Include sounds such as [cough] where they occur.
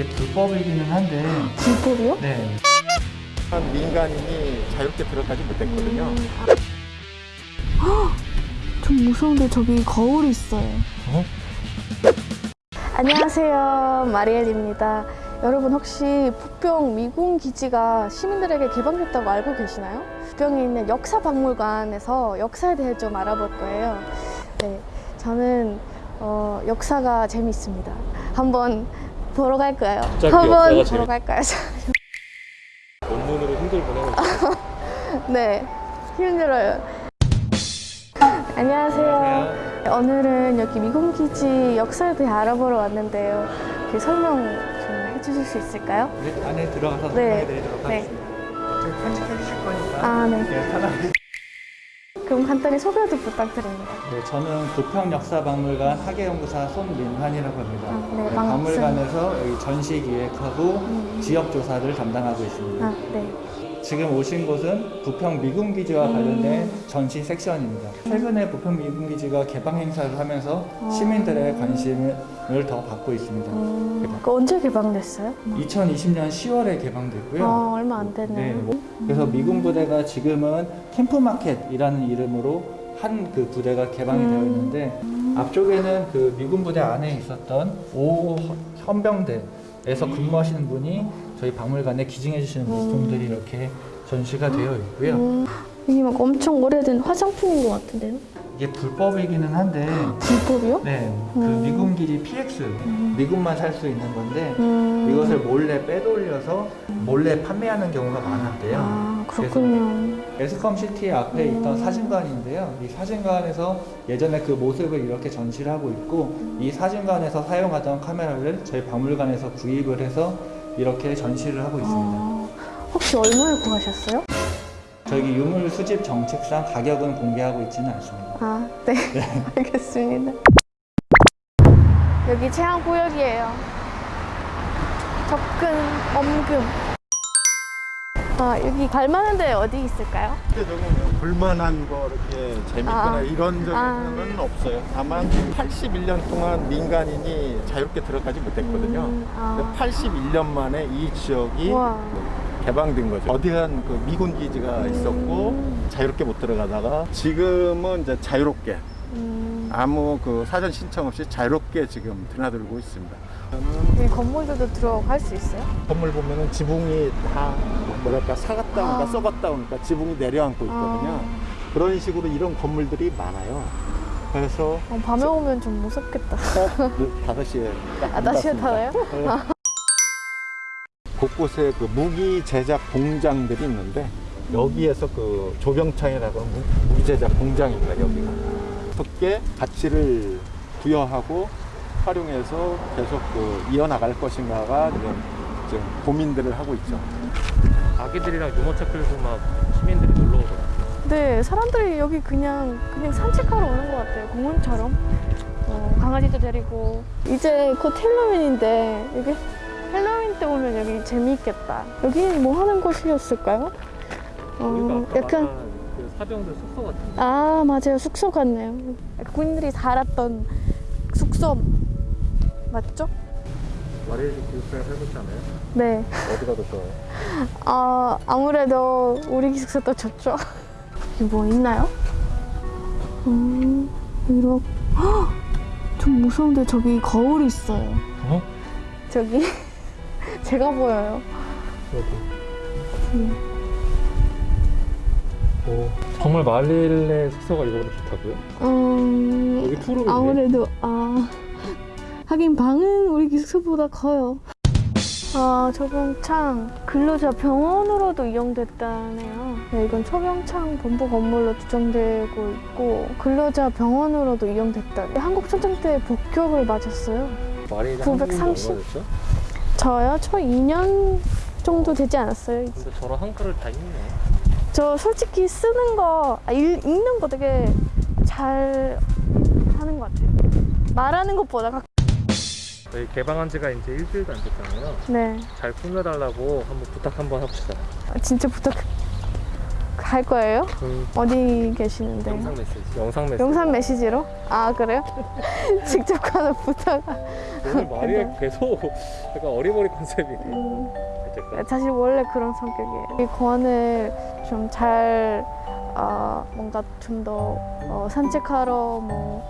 이게 불법이기는 한데 불법이요? 네 한 민간인이 자유롭게 들어가지 못했거든요. 좀 무서운데 저기 거울이 있어요. 어? 안녕하세요. 마리엘입니다. 여러분 혹시 부평 미군 기지가 시민들에게 개방됐다고 알고 계시나요? 부평에 있는 역사박물관에서 역사에 대해 좀 알아볼 거예요. 네, 저는 어, 역사가 재밌습니다. 한번 보러 갈까요? 한번 보러 갈까요? [laughs] 원문으로 힘들 보내고. [laughs] 네, 힘들어요. 안녕하세요. 오늘은 여기 미군기지 역사에 대해 알아보러 왔는데요. 그 설명 좀 해주실 수 있을까요? 우리 안에 들어가서 네. 설명해 드리도록 네. 하겠습니다 저희 편집해 주실 거니까 아, 네. 네, 편하게 그럼 간단히 소개도 부탁드립니다. 네, 저는 부평역사박물관 학예연구사 손민환이라고 합니다. 아, 네, 네. 박물관에서 여기 전시 기획하고 음. 지역 조사를 담당하고 있습니다. 아, 네. 지금 오신 곳은 부평 미군기지와 음. 관련된 전시 섹션입니다. 최근에 부평 미군기지가 개방 행사를 하면서 아. 시민들의 관심을 더 받고 있습니다. 음, 그 언제 개방됐어요? 2020년 10월에 개방됐고요. 아, 얼마 안 됐네요. 네. 그래서 미군 부대가 지금은 캠프마켓이라는 이름으로 한그 부대가 개방이 되어 있는데 앞쪽에는 그 미군 부대 안에 있었던 오 헌병대 에서 근무하시는 분이 저희 박물관에 기증해 주시는 물품들이 이렇게 전시가 되어 있고요. 음, 이게 막 엄청 오래된 화장품인 것 같은데요? 이게 불법이기는 한데 불법이요? 네, 그 음. 미군 기지 PX 미군만 살 수 있는 건데 음. 이것을 몰래 빼돌려서 몰래 판매하는 경우가 많았대요. 아, 그렇군요. 에스컴 시티 앞에 있던 사진관인데요. 이 사진관에서 예전에 그 모습을 이렇게 전시를 하고 있고 이 사진관에서 사용하던 카메라를 저희 박물관에서 구입을 해서 이렇게 전시를 하고 있습니다. 아, 혹시 얼마에 구하셨어요? 저희 유물 수집 정책상 가격은 공개하고 있지는 않습니다. 아, 네. [laughs] [laughs] 알겠습니다. 여기 제한구역이에요. 접근, 엄금. 아, 여기 갈 만한 데 어디 있을까요? 실제적으로 볼만한 거 이렇게 재밌거나 아. 이런 적은 아. 없어요. 다만 81년 동안 민간인이 자유롭게 들어가지 못했거든요. 음, 아. 81년 만에 이 지역이 와. 개방된 거죠. 어디한 그 미군 기지가 있었고 음. 자유롭게 못 들어가다가 지금은 이제 자유롭게 음, 아무 그 사전 신청 없이 자유롭게 지금 드나들고 있습니다. 여기 건물들도 들어갈 수 있어요? 건물 보면은 지붕이 다 뭐랄까 사갔다 오니까 아. 썩었다 오니까 지붕이 내려앉고 있거든요. 그런 식으로 이런 건물들이 많아요. 그래서 어, 밤에 오면 좀 무섭겠다. 딱 5시에 딱 아, 다시 타나요? 곳곳에 그 무기 제작 공장들이 있는데 여기에서 그 조병창이라고 하는 무- 무기 제작 공장입니다. 여기가 어떻게 가치를 부여하고 활용해서 계속 그 이어나갈 것인가가 지금, 지금 고민들을 하고 있죠. 아기들이랑 유모차 끌고 막 시민들이 놀러 오더라고요. 네, 사람들이 여기 그냥 그냥 산책하러 오는 것 같아요. 공원처럼. 어, 강아지도 데리고. 이제 곧 헬로윈인데 여기 헬로윈 때 오면 여기 재미있겠다. 여기는 뭐 하는 곳이었을까요? 어, 약간 그 사병들 숙소 같은데. 아 맞아요 숙소 같네요. 군인들이 살았던 숙소 맞죠? 마리엘도 기숙사에 살고 있지 않아요? 네. 어디가 더 좋아요? 아 아무래도 우리 기숙사도 좋죠. 여기 뭐 있나요? 음 이렇게 헉! 좀 무서운데 저기 거울이 있어요. 어? 저기 제가 보여요. 음. 오, 정말 마리엘의 숙소가 이거보다 좋다고요? 음 여기 투룸인데? 아무래도 아 하긴 방은 우리 기숙사보다 커요. 아 초병창 근로자 병원으로도 이용됐다네요. 네, 이건 초병창 본부 건물로 추정되고 있고 근로자 병원으로도 이용됐다. 한국 전쟁 때 복격을 맞았어요. 마리엘이 930? 저요? 저 2년 정도 되지 않았어요. 근데 저런 한글을 다 읽네. 저 솔직히 쓰는 거, 아, 읽, 읽는 거 되게 잘 하는 것 같아요. 말하는 것보다 각... 저희 개방한 지가 이제 일주일도 안 됐잖아요. 네. 잘 꾸며달라고 한번 부탁 한번 해봅시다. 아, 진짜 부탁 할 거예요? 음, 어디 계시는데? 영상 메시지. 영상 메시지. 영상 메시지로? 아 그래요? [laughs] 직접 가는 부탁. 오늘 말이 [laughs] 계속 약간 어리버리 컨셉이네. 음, 어쨌든. 사실 원래 그런 성격이에요. 이 고안을 좀잘 어, 뭔가 좀더 어, 산책하러 뭐